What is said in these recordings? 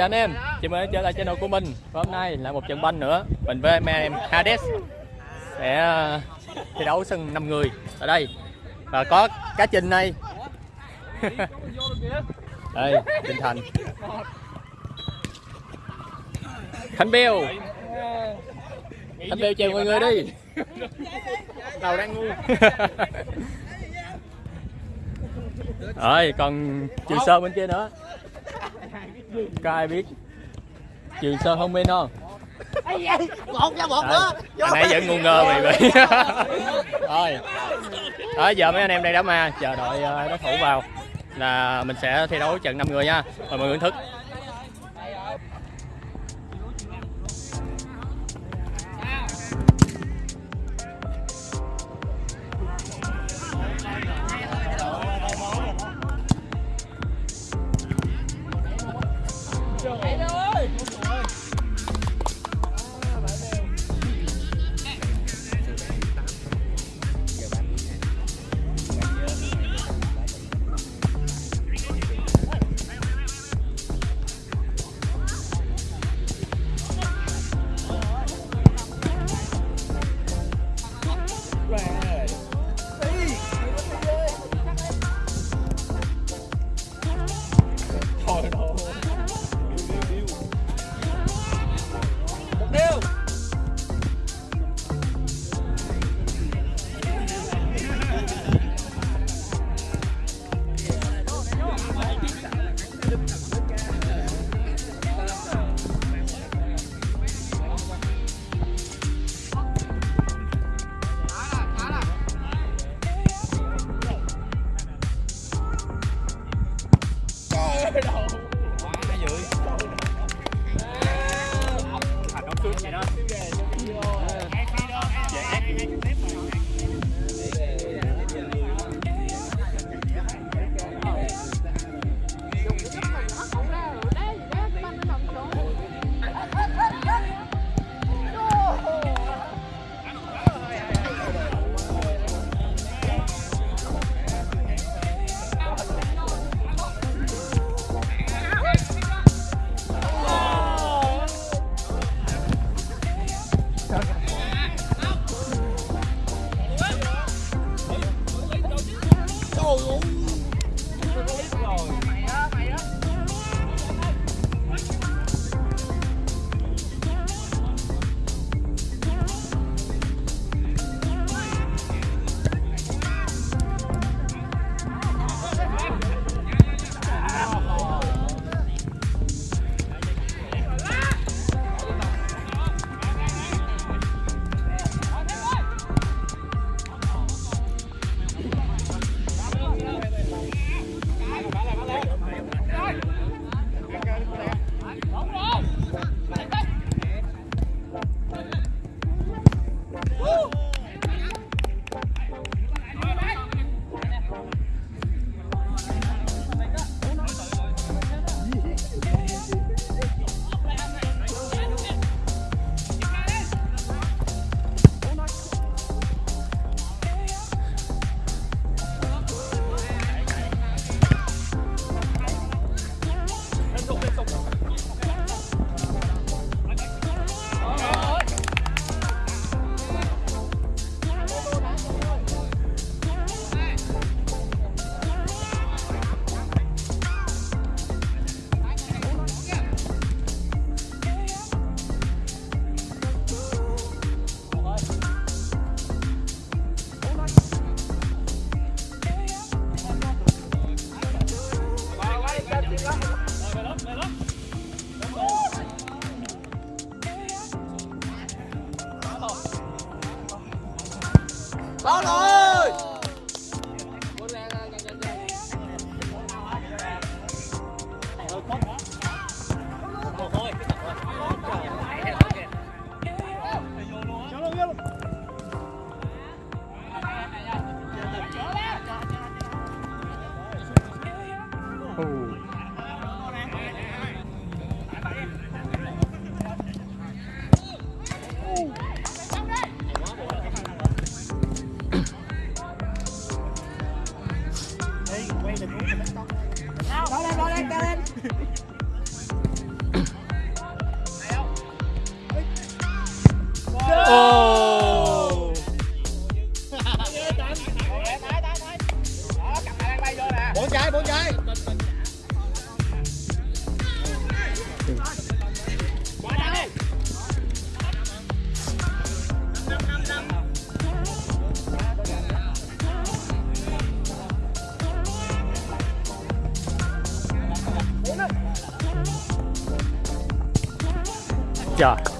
Chào anh em, chào mừng trở lại channel của mình. Và hôm nay là một trận banh nữa. Mình với anh em Hades Sẽ ờ, thi đấu sân 5 người ở đây. Và có cá trình này Đây, Trình Thành. Khánh Beo Khánh Beo chào mọi người đi. Đầu đang ngu. Rồi, còn Trường Sơn bên kia nữa Có ai biết? Trường Sơn không bên không? một ra một nữa. Nãy vẫn ngu ngơ mày vậy Rồi Đó, giờ mấy anh em đang đá ma Chờ đợi ờ, đối thủ vào Là mình sẽ thi đấu trận 5 người nha. Mời mọi người thức có rồi Oh. Yeah.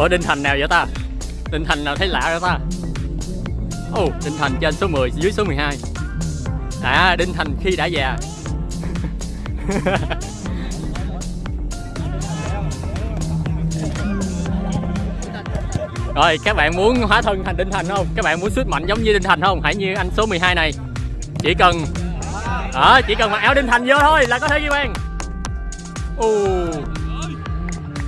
ở Đinh Thành nào vậy ta? Đinh Thành nào thấy lạ vậy ta? Ồ, Đinh Thành trên số 10 dưới số 12 À, Đinh Thành khi đã già Rồi, các bạn muốn hóa thân thành Đinh Thành không? Các bạn muốn sức mạnh giống như Đinh Thành không? Hãy như anh số 12 này Chỉ cần à, chỉ cần mặc áo Đinh Thành vô thôi là có thể ghi bàn Ồ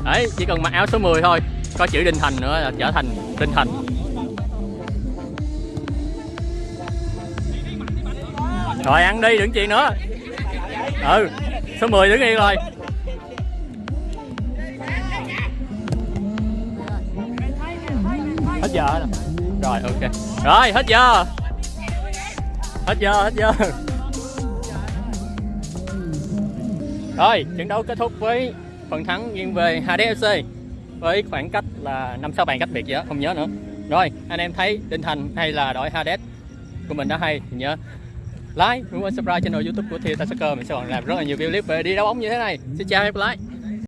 Đấy, chỉ cần mặc áo số 10 thôi có chữ Đinh Thành nữa là trở thành Đinh Thành. Rồi ăn đi, đừng chuyện nữa. Ừ, số 10 đứng yên rồi. Hết giờ rồi. Rồi, ok. Rồi, hết giờ. Hết giờ, hết giờ. Rồi, trận đấu kết thúc với phần thắng nghiêng về HDFC với khoảng cách là 5 6 bàn cách biệt gì đó, không nhớ nữa. Rồi, anh em thấy Đinh Thành hay là đội Hades của mình đã hay thì nhớ like, cũng quên subscribe channel YouTube của Thiên Soccer mình sẽ còn làm rất là nhiều video clip về đi đá bóng như thế này. Xin chào và hẹn gặp lại.